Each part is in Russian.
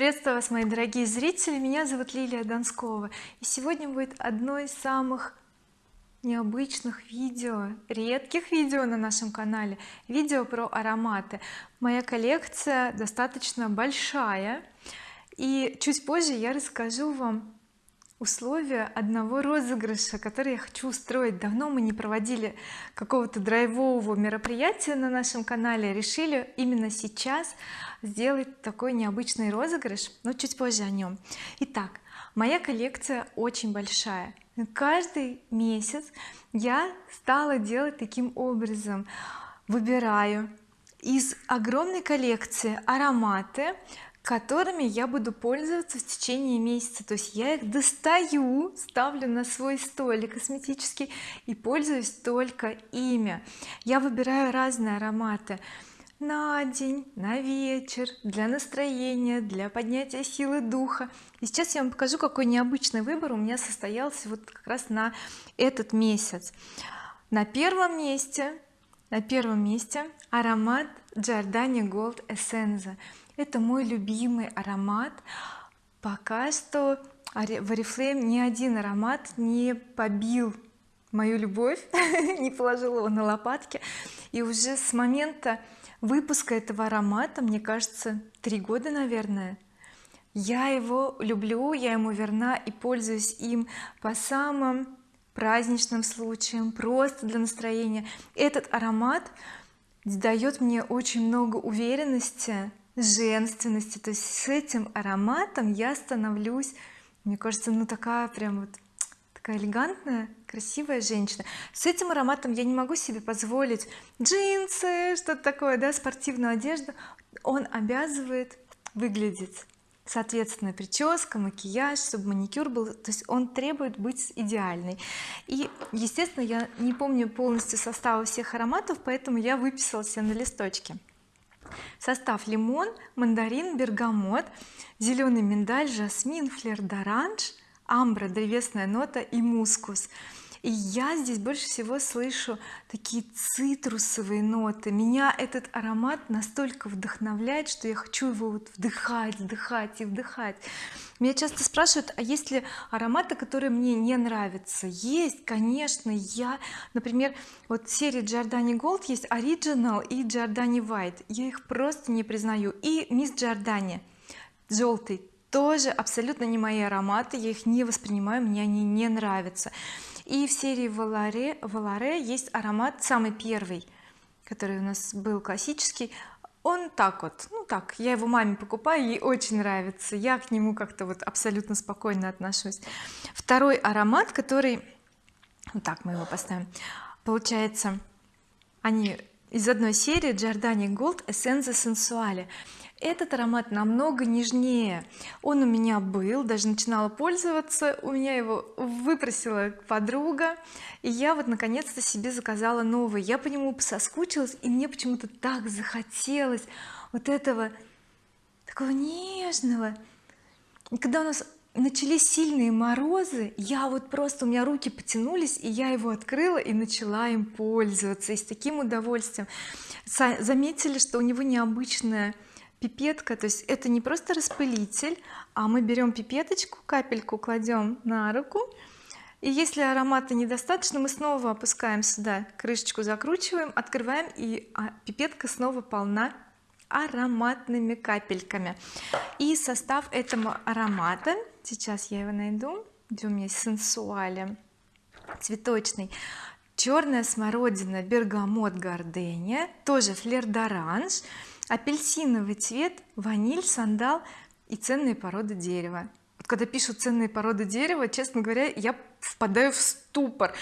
приветствую вас мои дорогие зрители. Меня зовут Лилия Донскова. И сегодня будет одно из самых необычных видео редких видео на нашем канале. Видео про ароматы. Моя коллекция достаточно большая. И чуть позже я расскажу вам условия одного розыгрыша который я хочу устроить. Давно мы не проводили какого-то драйвового мероприятия на нашем канале. Решили именно сейчас сделать такой необычный розыгрыш но чуть позже о нем итак моя коллекция очень большая. Каждый месяц я стала делать таким образом. Выбираю из огромной коллекции ароматы которыми я буду пользоваться в течение месяца. То есть я их достаю ставлю на свой столик косметический и пользуюсь только ими. Я выбираю разные ароматы на день на вечер для настроения для поднятия силы духа. И сейчас я вам покажу какой необычный выбор у меня состоялся вот как раз на этот месяц. На первом месте на первом месте аромат Giordani Gold Essenza это мой любимый аромат. Пока что в oriflame ни один аромат не побил мою любовь не положил его на лопатки. И уже с момента выпуска этого аромата мне кажется три года наверное я его люблю я ему верна и пользуюсь им по самым праздничным случаям просто для настроения. Этот аромат дает мне очень много уверенности женственности. То есть с этим ароматом я становлюсь мне кажется ну такая прям вот такая элегантная красивая женщина. С этим ароматом я не могу себе позволить джинсы что-то такое да спортивную одежду. Он обязывает выглядеть. Соответственно прическа макияж чтобы маникюр был. То есть он требует быть идеальной и естественно я не помню полностью состава всех ароматов поэтому я выписала себе на листочке состав лимон мандарин бергамот зеленый миндаль жасмин флер d'orange амбра древесная нота и мускус и я здесь больше всего слышу такие цитрусовые ноты. Меня этот аромат настолько вдохновляет что я хочу его вот вдыхать вдыхать и вдыхать. Меня часто спрашивают а есть ли ароматы которые мне не нравятся? Есть конечно я например вот серии Giordani Gold есть Original и Giordani White я их просто не признаю. И Miss Giordani желтый тоже абсолютно не мои ароматы. Я их не воспринимаю мне они не нравятся и в серии Валаре, Валаре есть аромат самый первый который у нас был классический. Он так вот ну так я его маме покупаю ей очень нравится. Я к нему как-то вот абсолютно спокойно отношусь. Второй аромат который вот так мы его поставим получается они из одной серии Giordani Gold Essenza Sensuale этот аромат намного нежнее. Он у меня был даже начинала пользоваться у меня его выпросила подруга. И я вот наконец-то себе заказала новый. Я по нему соскучилась и мне почему-то так захотелось вот этого такого нежного. И когда у нас начались сильные морозы я вот просто у меня руки потянулись и я его открыла и начала им пользоваться и с таким удовольствием. Заметили что у него необычная пипетка то есть это не просто распылитель а мы берем пипеточку капельку кладем на руку и если аромата недостаточно мы снова опускаем сюда крышечку закручиваем открываем и а, пипетка снова полна ароматными капельками. И состав этого аромата сейчас я его найду где у меня сенсуале. Цветочный. Черная смородина бергамот гардения тоже флер d'orange апельсиновый цвет ваниль сандал и ценные породы дерева когда пишут ценные породы дерева честно говоря я впадаю в ступор.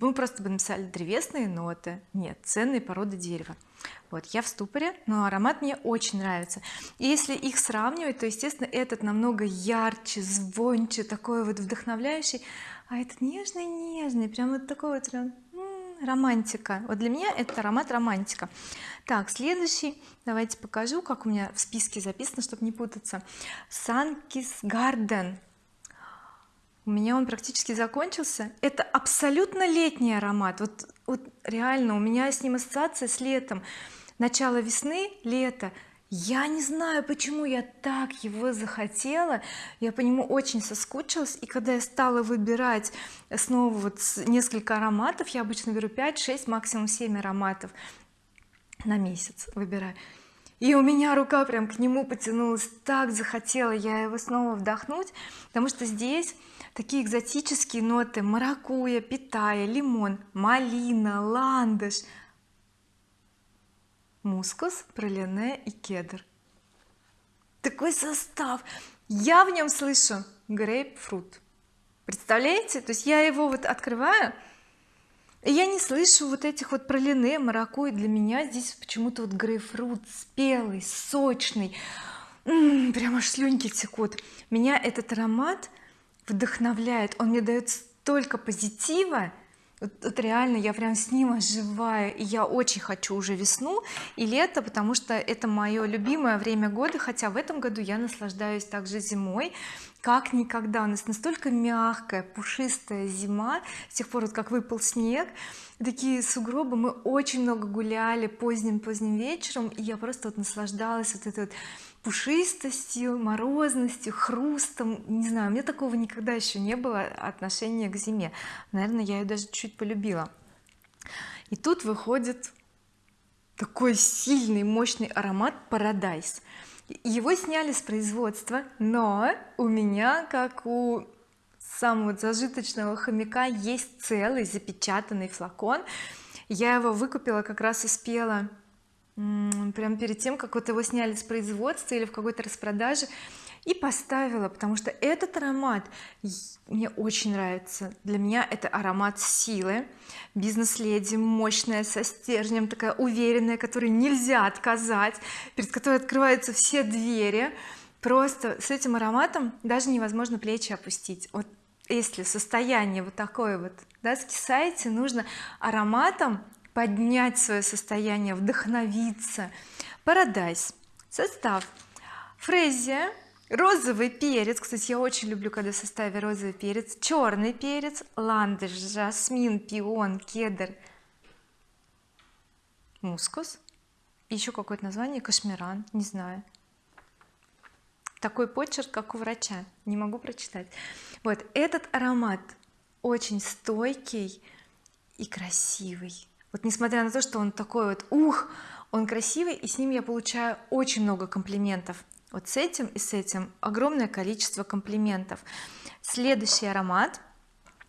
Мы просто бы написали древесные ноты. Нет ценные породы дерева. Вот я в ступоре но аромат мне очень нравится. И если их сравнивать то естественно этот намного ярче звонче такой вот вдохновляющий. А этот нежный нежный прям вот такой вот прям романтика. Вот для меня это аромат романтика. Так следующий. Давайте покажу как у меня в списке записано чтобы не путаться. Sunkist Garden. У меня он практически закончился. Это абсолютно летний аромат. Вот, вот реально у меня с ним ассоциация с летом. Начало весны лето я не знаю почему я так его захотела. Я по нему очень соскучилась и когда я стала выбирать снова вот несколько ароматов я обычно беру 5 6 максимум 7 ароматов на месяц выбираю. И у меня рука прям к нему потянулась так захотела я его снова вдохнуть потому что здесь такие экзотические ноты маракуя питая лимон малина ландыш мускус пролине и кедр. Такой состав. Я в нем слышу грейпфрут. Представляете? То есть я его вот открываю и я не слышу вот этих вот пролине маракуй для меня здесь почему-то вот грейпфрут спелый сочный. М -м, прям аж слюнки текут. Меня этот аромат вдохновляет. Он мне дает столько позитива вот, вот реально я прям с ним оживаю и я очень хочу уже весну и лето потому что это мое любимое время года хотя в этом году я наслаждаюсь также зимой как никогда. У нас настолько мягкая пушистая зима с тех пор вот как выпал снег. Такие сугробы мы очень много гуляли поздним поздним вечером и я просто вот наслаждалась вот этой вот пушистостью морозностью хрустом. Не знаю у меня такого никогда еще не было отношения к зиме. Наверное я ее даже чуть полюбила. И тут выходит такой сильный мощный аромат Paradise его сняли с производства но у меня как у самого зажиточного хомяка есть целый запечатанный флакон. Я его выкупила как раз успела прям перед тем как вот его сняли с производства или в какой-то распродаже и поставила потому что этот аромат мне очень нравится. Для меня это аромат силы. Бизнес-леди мощная со стержнем такая уверенная которой нельзя отказать перед которой открываются все двери. Просто с этим ароматом даже невозможно плечи опустить. Вот если состояние вот такое вот да, скисаете нужно ароматом поднять свое состояние вдохновиться. Paradise. Состав. Фрезия розовый перец. Кстати я очень люблю когда в составе розовый перец. Черный перец ландыш жасмин пион кедр мускус. Еще какое-то название кашмиран не знаю. Такой почерк как у врача. Не могу прочитать. Вот этот аромат очень стойкий и красивый. Вот несмотря на то что он такой вот ух он красивый и с ним я получаю очень много комплиментов вот с этим и с этим огромное количество комплиментов. Следующий аромат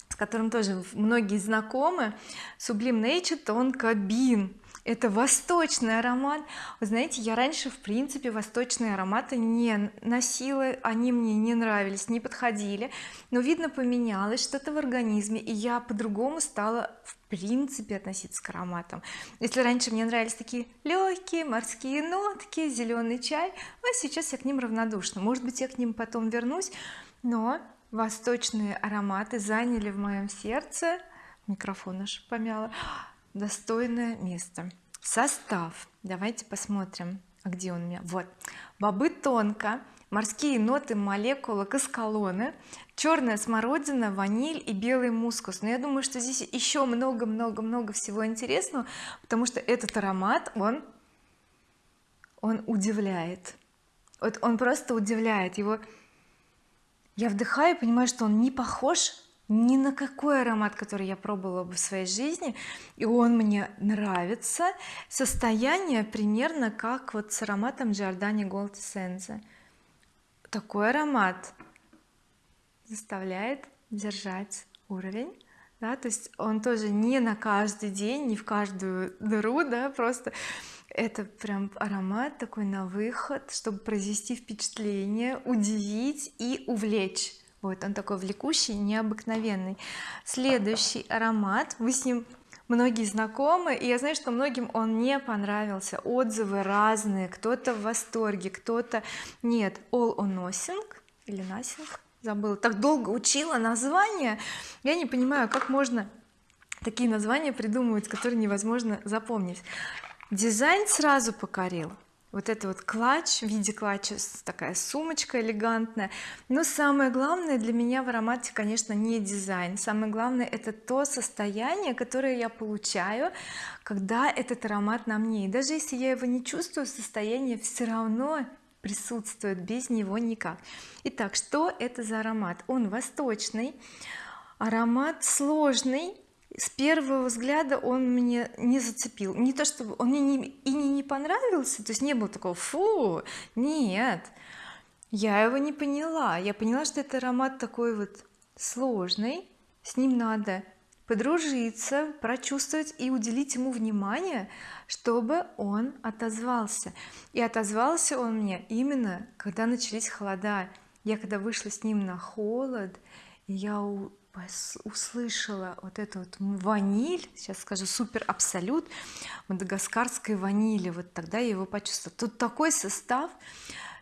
с которым тоже многие знакомы Sublime Nature тонко бин это восточный аромат. Вы знаете я раньше в принципе восточные ароматы не носила они мне не нравились не подходили. Но видно поменялось что-то в организме и я по-другому стала в принципе относиться к ароматам. Если раньше мне нравились такие легкие морские нотки зеленый чай а сейчас я к ним равнодушна. Может быть я к ним потом вернусь но восточные ароматы заняли в моем сердце. Микрофон наш помяла достойное место. Состав. Давайте посмотрим а где он у меня? Вот. Бобы тонко морские ноты молекулы каскалоны черная смородина ваниль и белый мускус. Но я думаю что здесь еще много-много-много всего интересного потому что этот аромат он он удивляет. Вот он просто удивляет. Его я вдыхаю понимаю что он не похож ни на какой аромат который я пробовала бы в своей жизни и он мне нравится. Состояние примерно как вот с ароматом Giordani Gold Essence такой аромат заставляет держать уровень да, то есть он тоже не на каждый день не в каждую дыру да просто это прям аромат такой на выход чтобы произвести впечатление удивить и увлечь вот он такой влекущий необыкновенный. Следующий аромат. Вы с ним многие знакомы и я знаю что многим он не понравился. Отзывы разные. Кто-то в восторге кто-то нет. All or nothing или nothing. Забыла. Так долго учила название. Я не понимаю как можно такие названия придумывать которые невозможно запомнить. Дизайн сразу покорил вот это вот клатч в виде клатча такая сумочка элегантная. Но самое главное для меня в аромате конечно не дизайн. Самое главное это то состояние которое я получаю когда этот аромат на мне. И даже если я его не чувствую состояние все равно присутствует без него никак. Итак что это за аромат? Он восточный аромат сложный с первого взгляда он мне не зацепил. Не то чтобы он мне не, и не, не понравился то есть не было такого фу нет я его не поняла. Я поняла что это аромат такой вот сложный с ним надо подружиться прочувствовать и уделить ему внимание чтобы он отозвался. И отозвался он мне именно когда начались холода. Я когда вышла с ним на холод я услышала вот эту вот ваниль сейчас скажу супер абсолют мадагаскарской ванили. Вот тогда я его почувствовала. Тут такой состав.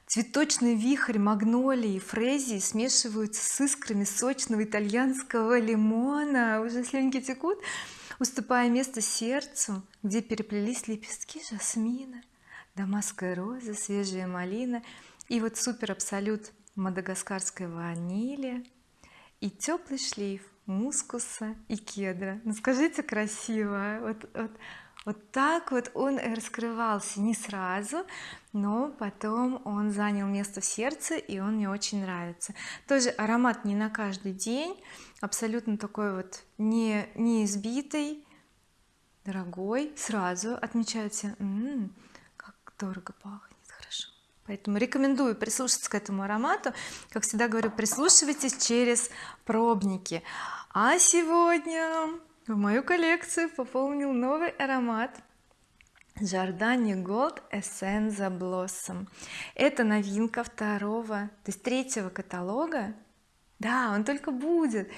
Цветочный вихрь магнолии фрезии смешиваются с искрами сочного итальянского лимона. Уже слюнки текут. Уступая место сердцу где переплелись лепестки жасмина дамасская роза свежая малина. И вот супер абсолют мадагаскарской ванили и теплый шлейф мускуса и кедра. Ну скажите красиво вот, вот, вот так вот он раскрывался не сразу но потом он занял место в сердце и он мне очень нравится. Тоже аромат не на каждый день абсолютно такой вот не не избитый дорогой сразу отмечаете М -м, как дорого пахнет поэтому рекомендую прислушаться к этому аромату. Как всегда говорю прислушивайтесь через пробники. А сегодня в мою коллекцию пополнил новый аромат Giordani Gold Essenza Blossom. Это новинка второго то есть третьего каталога. Да он только будет.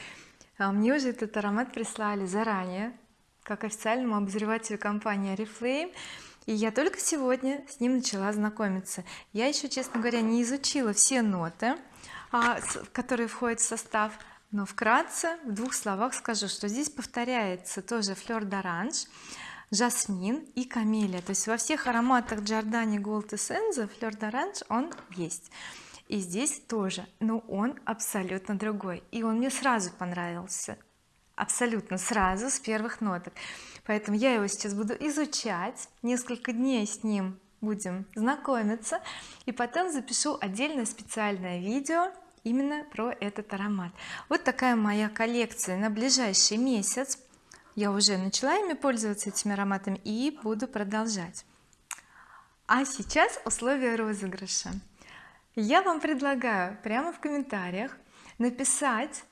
А мне уже этот аромат прислали заранее как официальному обозревателю компании Oriflame и я только сегодня с ним начала знакомиться. Я еще честно говоря не изучила все ноты а, которые входят в состав но вкратце в двух словах скажу что здесь повторяется тоже флер d'orange жасмин и камелия то есть во всех ароматах Giordani Gold Essence флер d'orange он есть. И здесь тоже но он абсолютно другой. И он мне сразу понравился абсолютно сразу с первых ноток. Поэтому я его сейчас буду изучать несколько дней с ним будем знакомиться и потом запишу отдельное специальное видео именно про этот аромат. Вот такая моя коллекция на ближайший месяц. Я уже начала ими пользоваться этими ароматами и буду продолжать. А сейчас условия розыгрыша. Я вам предлагаю прямо в комментариях написать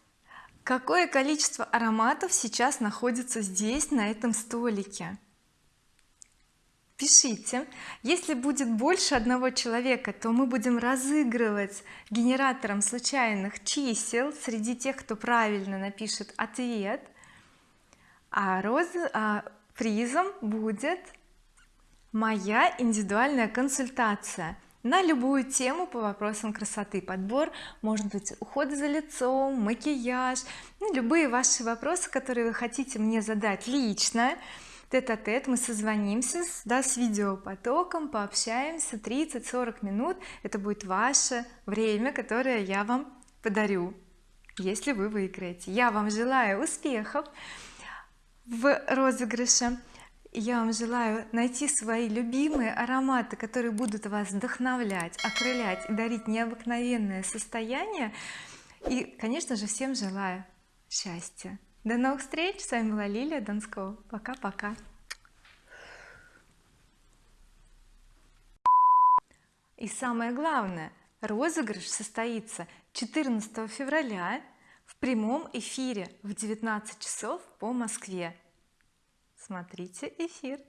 какое количество ароматов сейчас находится здесь на этом столике? Пишите. Если будет больше одного человека то мы будем разыгрывать генератором случайных чисел среди тех кто правильно напишет ответ. А, роз... а призом будет моя индивидуальная консультация на любую тему по вопросам красоты. Подбор может быть ухода за лицом макияж ну, любые ваши вопросы которые вы хотите мне задать лично. Тет-а-тет -тет, мы созвонимся да, с видеопотоком пообщаемся. 30-40 минут это будет ваше время которое я вам подарю если вы выиграете. Я вам желаю успехов в розыгрыше я вам желаю найти свои любимые ароматы которые будут вас вдохновлять окрылять и дарить необыкновенное состояние. И конечно же всем желаю счастья. До новых встреч! С вами была Лилия Донского. Пока-пока! И самое главное розыгрыш состоится 14 февраля в прямом эфире в 19 часов по Москве смотрите эфир